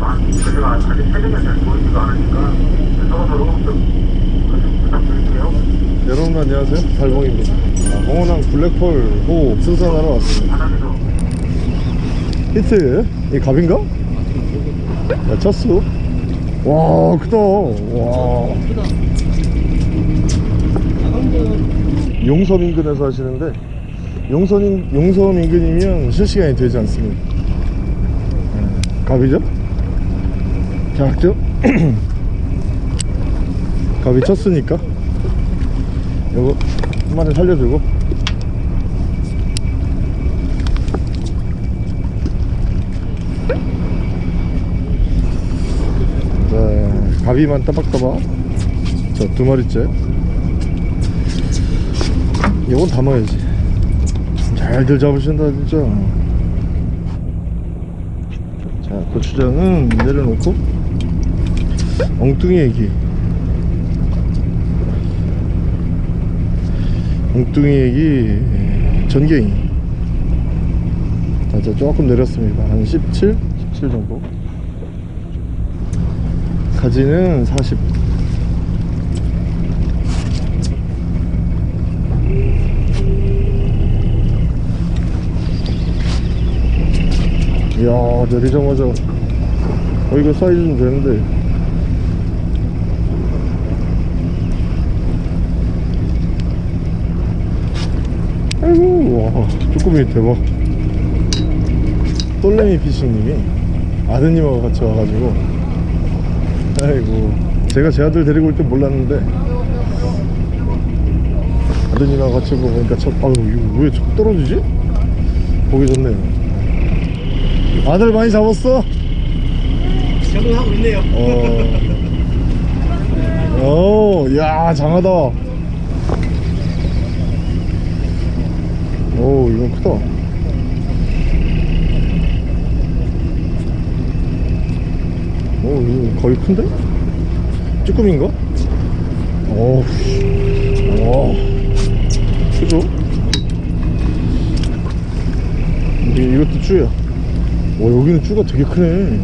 제가 아직 체력이 잘 보이지가 않으니까 서로서로 좀 부탁드릴게요. 여러분 안녕하세요. 달봉입니다. 아, 홍원항 블랙펄 호 승선하러 왔습니다. 히트. 이 갑인가? 야 쳤어 와 크다. 와. 용섬 인근에서 하시는데 용섬, 인, 용섬 인근이면 실시간이 되지 않습니다. 음, 갑이죠? 작죠? 갑이 쳤으니까. 요거 한 마리 살려주고. 자 가비만 따박따박. 자두 마리째. 이건 담아야지. 잘들 잡으신다 진짜. 자 고추장은 내려놓고 엉뚱이 얘기. 엉뚱이 얘기 전갱이 자, 자 조금 내렸습니다. 한 17? 17 정도. 가지는 40 이야 내리자마자 어 이거 사이즈 좀 되는데 아이고 와 쭈꾸미 대박 똘레미 피싱님이 아드님하고 같이 와가지고 아이고 제가 제 아들 데리고 올줄 몰랐는데 아드님하고 같이 오고 보니까 첫 아유 이거 왜첫 떨어지지? 보기 좋네요 아들 많이 잡았어? 적응하고 있네요. 어. 오, 야, 장하다. 오, 이건 크다. 오, 이거 거의 큰데? 쭈꾸미인가? 오, 와, 크죠? 이게, 이것도 쭈야. 오, 여기는 쭈가 되게 크네.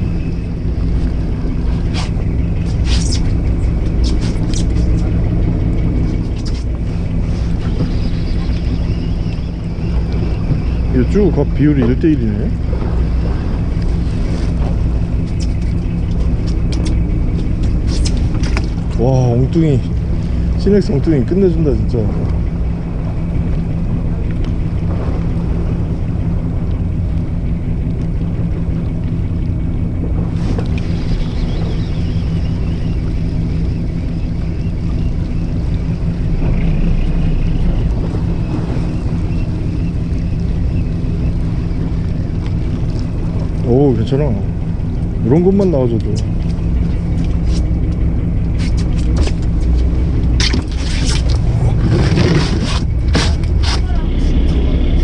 이거 쭉각 비율이 1대1이네. 와 엉뚱이. 시넥스 엉뚱이. 끝내준다 진짜 오 괜찮아. 이런 것만 나와줘도.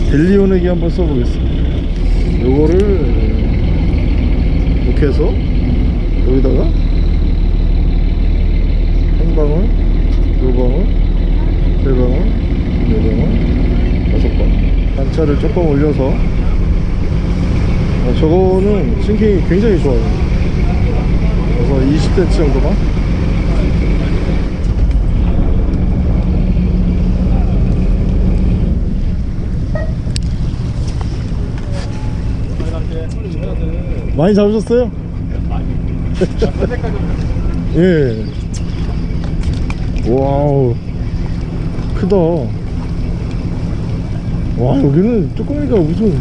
델리오네기 한번 써보겠습니다. 요거를 이렇게 해서 여기다가 한 방울 두 방울 세 방울 네 방울 다섯 방울. 단차를 조금 올려서 어, 저거는 싱킹이 굉장히 좋아요. 그래서 20cm 정도만? 많이 잡으셨어요? 예. 와우. 크다. 와 여기는 쭈꾸미가 무슨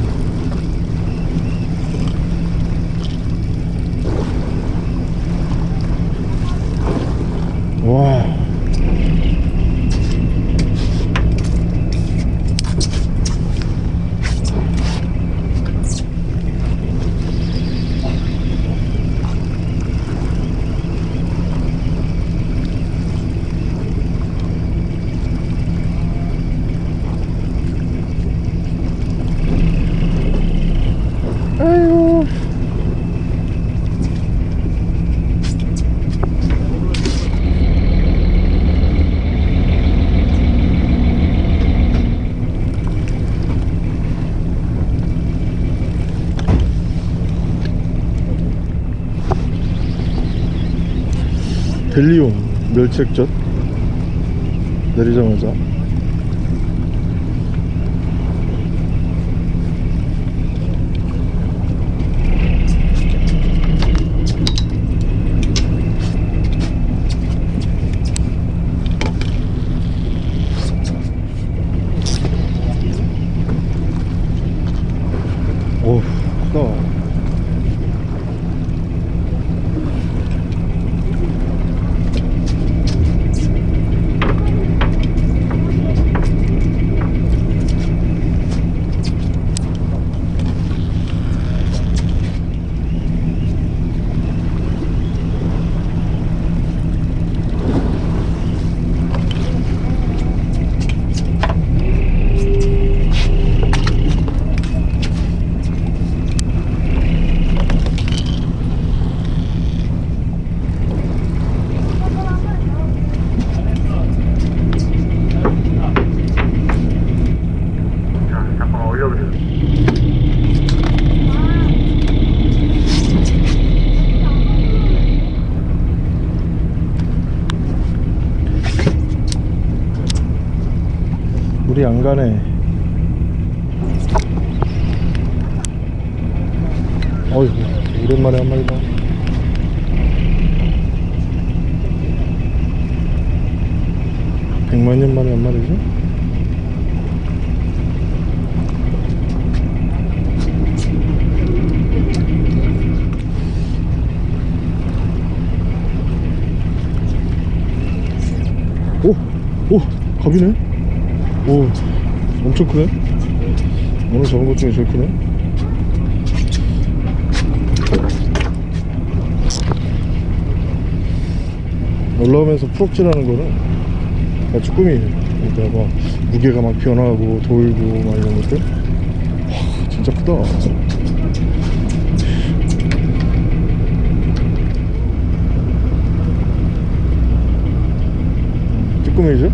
와. 벨리온 멸치액젓 내리자마자 어우 크다 자, 잠깐만 올려보세요. 물이 안 가네. 어이구, 오랜만에 한 마리다. 백만 년 만에 한 마리지? 오! 오! 갑이네? 오, 엄청 크네. 오늘 잡은 것 중에 제일 크네. 올라오면서 풀업질하는 거는 다 쭈꾸미예요. 그러니까 막 무게가 막 변하고 돌고 막 이런 것들. 와, 진짜 크다. 쭈꾸미죠?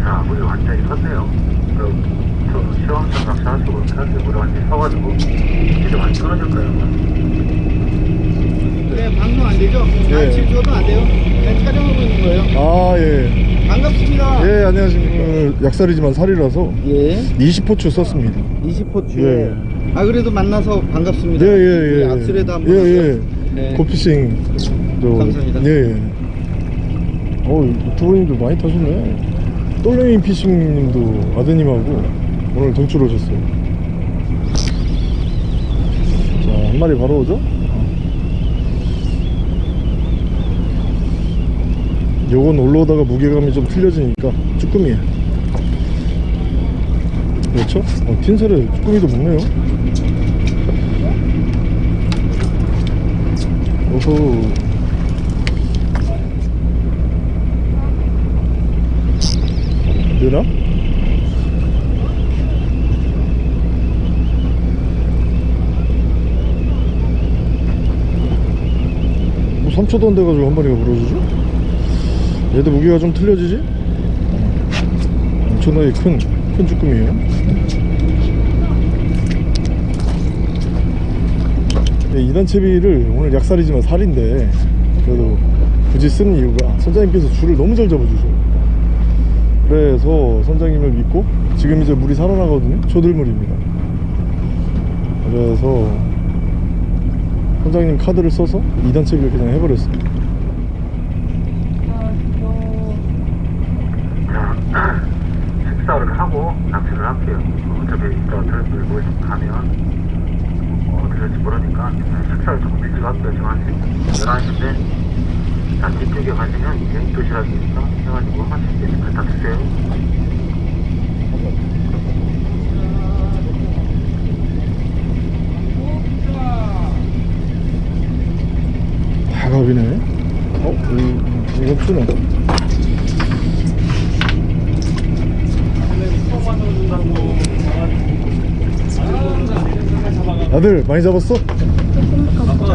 자, 물이 완전히 섰네요. 그, 저 시험장 낚시하시고 그렇게 물이 완전히 서가지고 이제 많이 떨어질 거예요. 네, 방송 안 되죠? 예. 아, 지금 저도 안 돼요. 그냥 촬영하고 있는 거예요. 아, 예. 반갑습니다. 예, 안녕하십니까. 그 약살이지만 살이라서 예. 20호추 썼습니다. 20호추에. 예. 아, 그래도 만나서 반갑습니다. 예, 예, 예. 악수라도 한번. 예, 예. 네. 고피싱. 또, 감사합니다. 예, 예. 어, 두 분님도 많이 타셨네. 똘레미 피싱님도 아드님하고 오늘 동출 오셨어요. 자, 한 마리 바로 오죠? 요건 올라오다가 무게감이 좀 틀려지니까 쭈꾸미에 그렇죠? 어, 틴셀에 쭈꾸미도 먹네요 오호 되나? 뭐 3초도 안 돼가지고 한 마리가 물어주죠? 얘도 무게가 좀 틀려지지? 엄청나게 큰, 큰 쭈꾸미에요 예, 이단 채비를 오늘 약살이지만 살인데 그래도 굳이 쓴 이유가 선장님께서 줄을 너무 잘 잡아주셔요 그래서 선장님을 믿고 지금 이제 물이 살아나거든요 초들물입니다 그래서 선장님 카드를 써서 2단 채비를 그냥 해버렸어요 자, 식사를 하고 낚시를 할게요. 어차피 이따 들 밀고 가면 뭐 어떻게 될지 모르니까 식사를 일찍 할게요. 지금 한 11시인데 자, 뒤쪽에 가시면 이제 도시락이 있어 해가지고 한 10개 갖다 주세요. 다갑이네 어? 이, 이건 추네 아들 많이 잡았어?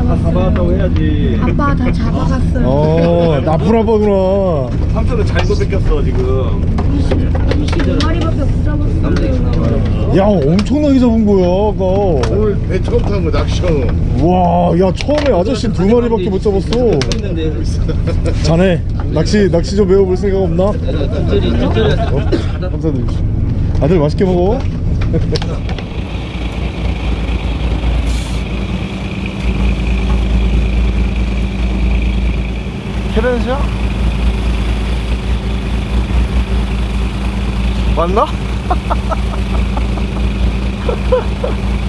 다 잡아갔다고 해야지. 아빠 다 잡아갔어요. 어 나쁜 아빠구나 삼촌은 잘못 뺏겼어 지금. 22마리밖에 못 잡았어요. 야 엄청나게 잡은 거야 아까 오늘 배 처음 탄 거 낚시하고 와야 처음에 아저씨 두 마리밖에 못 잡았어 자네 낚시 낚시 좀 배워볼 생각 없나? 어? 감사드립니다 아들 맛있게 먹어 캐런시야? 맞나?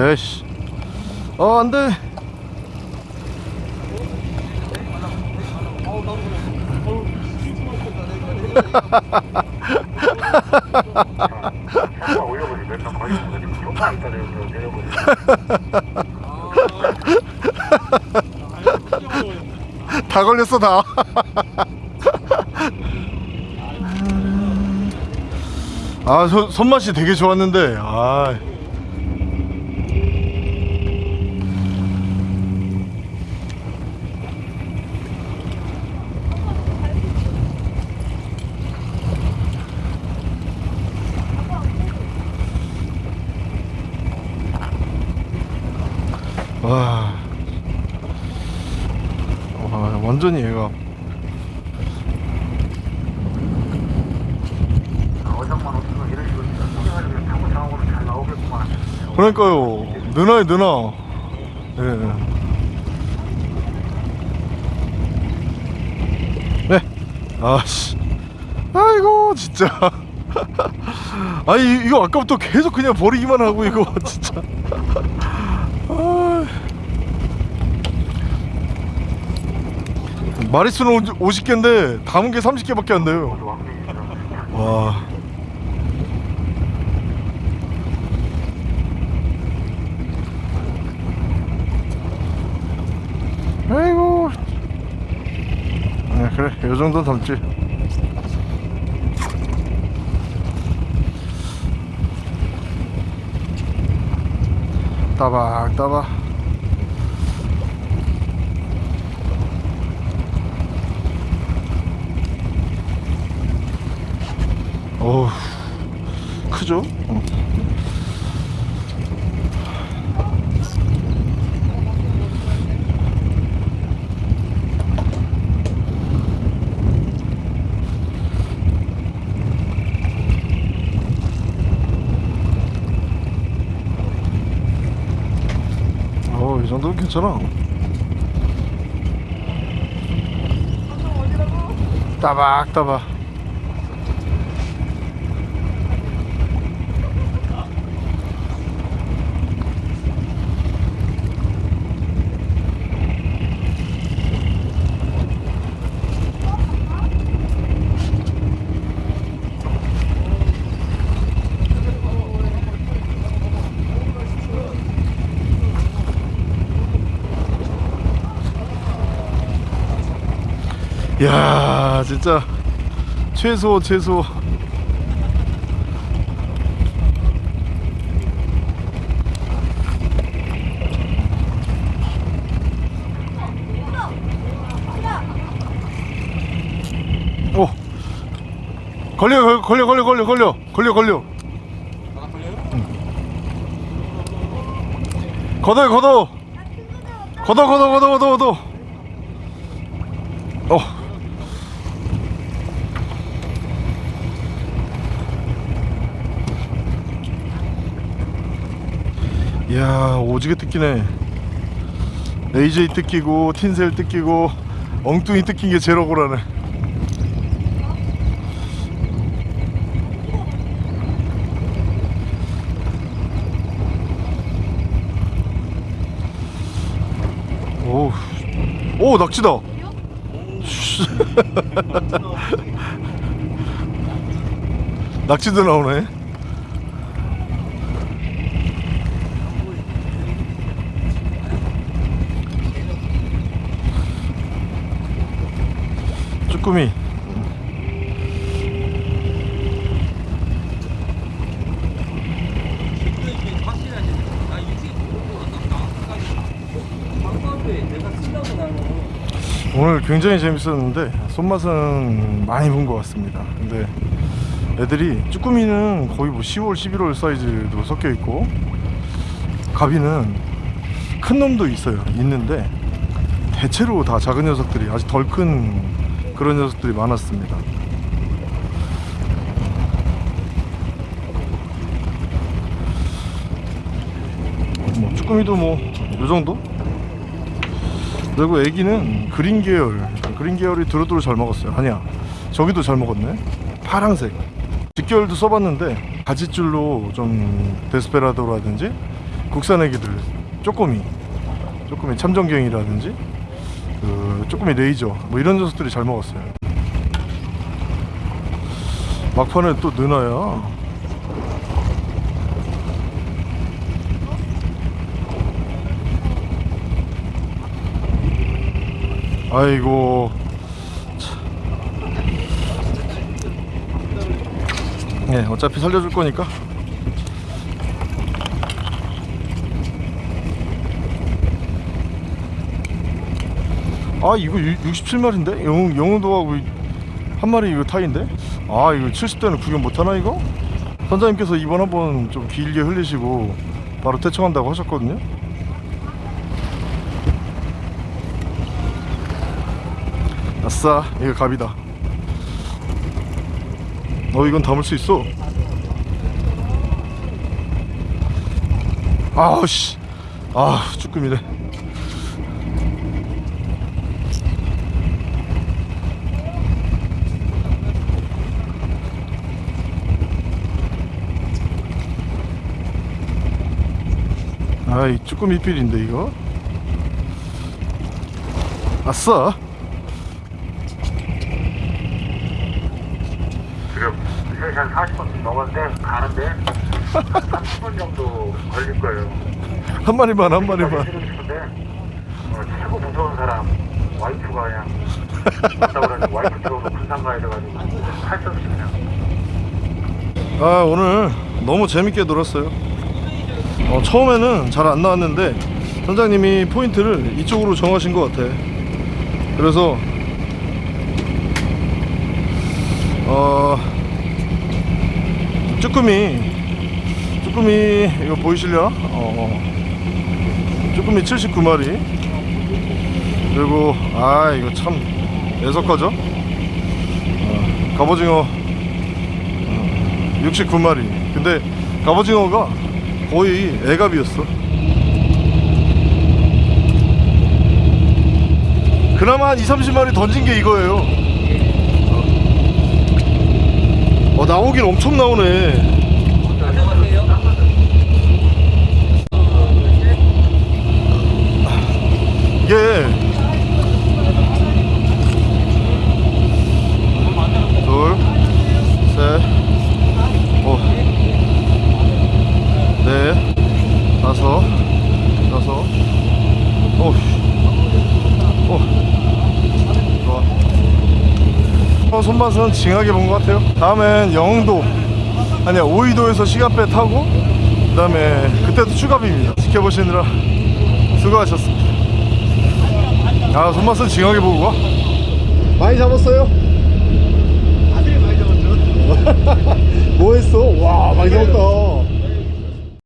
에이씨. 어 안돼. 다 걸렸어 다. 아, 손, 손맛이 되게 좋았는데, 아. 와. 와, 완전히 얘가. 그러니까요. 누나에 누나. 예. 네. 아씨. 아이고 진짜. 아니 이- 이거 아까부터 계속 그냥 버리기만 하고 이거 진짜 아. 마리수는 50개인데 담은 게 30개밖에 안 돼요. 와. 아이고. 네, 그래. 요 정도 담지. 따박 따박 어우 크죠? 어. 정도면 괜찮아. 따박 따박. 야, 진짜 최소 최소. 오. 걸려 걸려 걸려 걸려 걸려 걸려 걸려. 응. 걷어 걷어. 걷어 걷어 걷어 걷어. 이야 오지게 뜯기네. AJ 뜯기고 틴셀 뜯기고 엉뚱이 뜯긴 게 제일 억울하네. 오, 오 낙지다. 낙지도 나오네. 쭈 꾸미. 오늘 굉장히 재밌었는데 손맛은 많이 본 것 같습니다. 근데 애들이 쭈꾸미는 거의 뭐 10월, 11월 사이즈도 섞여 있고 가비는 큰 놈도 있어요. 있는데 대체로 다 작은 녀석들이 아직 덜 큰 그런 녀석들이 많았습니다. 뭐 쭈꾸미도 뭐 요 정도? 그리고 애기는 그린 계열 그린 계열이 두루두루 잘 먹었어요 아니야 저기도 잘 먹었네 파랑색 직계열도 써봤는데 가지줄로 좀 데스페라도라든지 국산 애기들 쪼꼬미 쪼꼬미 참전갱이라든지 그 쪼꼬미 레이저 뭐 이런 녀석들이 잘 먹었어요. 막판에 또 느나야 아이고. 참. 네 어차피 살려줄 거니까 아 이거 67마리인데? 영, 영웅도하고 한 마리 이거 타인데? 아 이거 70대는 구경 못하나 이거? 선장님께서 이번 한번 좀 길게 흘리시고 바로 퇴청한다고 하셨거든요 아싸 이거 갑이다 어 이건 담을 수 있어 아우씨 아 쭈꾸미네 아이 쭈꾸미 필인데 이거? 아싸 지금 3시 한 40분 넘었는데 가는데 30분 정도 걸릴 거예요. 한 마리만 한 마리만. 어, 최고 무서운 사람 와이프가 그냥 왔다 그러니 와이프 들어오면 군산 가야 돼가지고 할수 없이 그냥. 아 오늘 너무 재밌게 놀았어요 어, 처음에는 잘 안 나왔는데 선장님이 포인트를 이쪽으로 정하신 것 같아 그래서 어 쭈꾸미 쭈꾸미 이거 보이실려? 어, 쭈꾸미 79마리 그리고 아 이거 참 애석하죠? 어, 갑오징어 69마리 근데 갑오징어가 거의 애갑이었어. 그나마 한 2, 30마리 던진 게 이거예요. 어 나오긴 엄청 나오네. 이게 둘, 셋, 오, 네, 다섯, 여섯, 오, 오, 좋아. 어, 손맛은 징하게 본 것 같아요. 다음엔 영흥도, 아니야 오이도에서 시간배 타고, 그 다음에 그때도 추가비입니다. 지켜보시느라 수고하셨습니다. 아, 손맛은 징하게 보고 가. 많이 잡았어요? 아들이 많이 잡았죠. 뭐 했어? 와, 많이 잡았다.